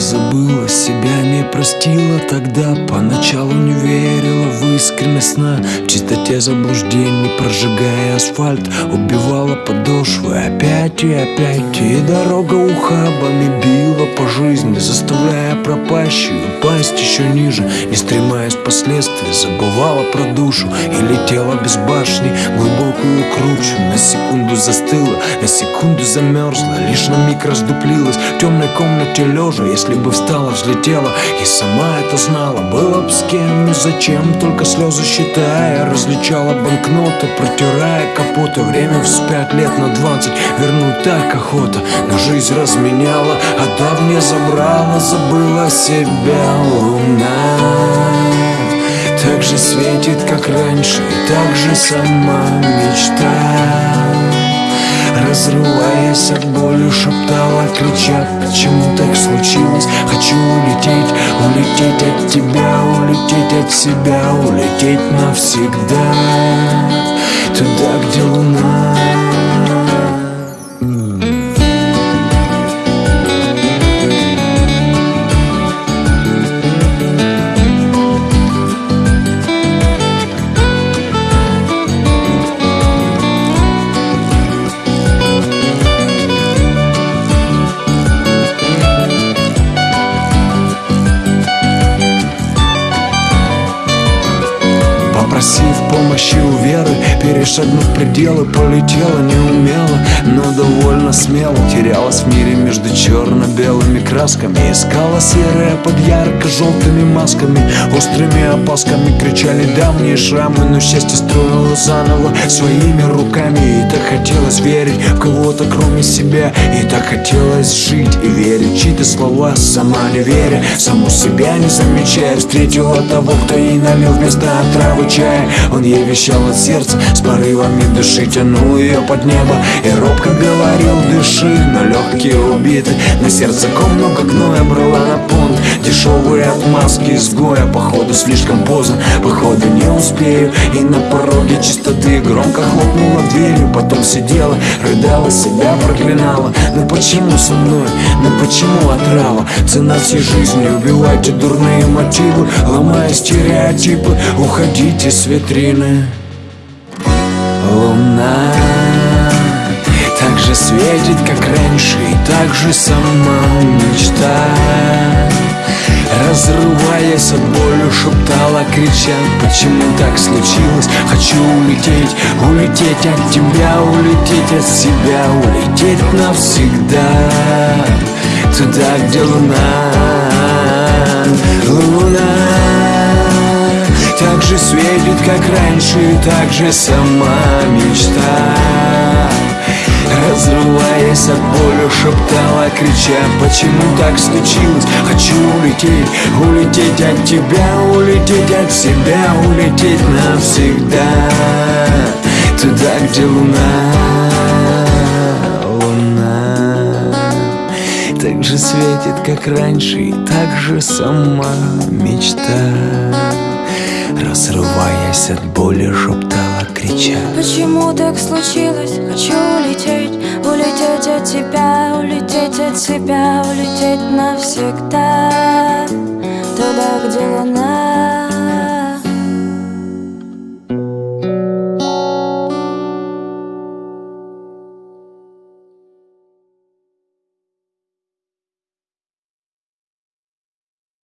забыла Себя не простила. Тогда Поначалу не верила в искренность сна. В чистоте заблуждений Прожигая асфальт Убивала подошвы. Опять и опять И дорога ухабами била по жизни Заставляя пропащую пасть еще ниже. Не стремаясь последствий Забывала про душу И летела без башни. Глубокую кручу На секунду застыла На секунду замерзла Лишь на миг раздуплилась. В темной комнате лежа Если бы встала, взлетела. И сама это знала Было бы с кем и зачем? Только слезы считая Различала банкноты Протирая капоты. Время вспять лет на двадцать Вернуть так охота. Но жизнь разменяла А давнее забрала Забыла себя луна. Так же светит, как раньше И так же сама мечта. Разрываясь от боли, шептала, крича Почему так случилось? Хочу улететь, улететь от тебя Улететь от себя, улететь навсегда she's помощи у веры Перешагнув пределы, полетела неумело Но довольно смело. Терялась в мире между черно-белыми красками Искала серое под ярко-желтыми масками. Острыми опасками кричали давние шрамы Но счастье строила заново своими руками. И так хотелось верить в кого-то кроме себя. И так хотелось жить и верить чьи-то слова. Сама не веря, саму себя не замечая. Встретила того, кто ей налил вместо отравы чая ей вещал от сердца с порывами души Тянул ее под небо и робко говорил Дыши, но легкие убиты На сердце ком много гноя брала на понт. Дешевые отмазки изгоя Походу слишком поздно, походу не успею И на пороге чистоты громко хлопнула дверью Потом сидела, рыдала, себя проклинала. Ну почему со мной, ну почему отрава? Цена всей жизни, убивайте дурные мотивы Ломая стереотипы, уходите с витрины Луна так же светит, как раньше И так же сама мечта. Разрываясь от боли, шептала, крича Почему так случилось? Хочу улететь, улететь от тебя Улететь от себя, улететь навсегда. Туда, где луна, луна светит, как раньше, так же сама мечта. Разрываясь от боли, шептала, крича Почему так случилось? Хочу улететь, улететь от тебя Улететь от себя, улететь навсегда. Туда, где луна, луна. Так же светит, как раньше, и так же сама мечта Разрываясь от боли, шептала, крича. Почему так случилось? Хочу улететь, улететь от тебя, улететь от себя, улететь навсегда. Туда, где луна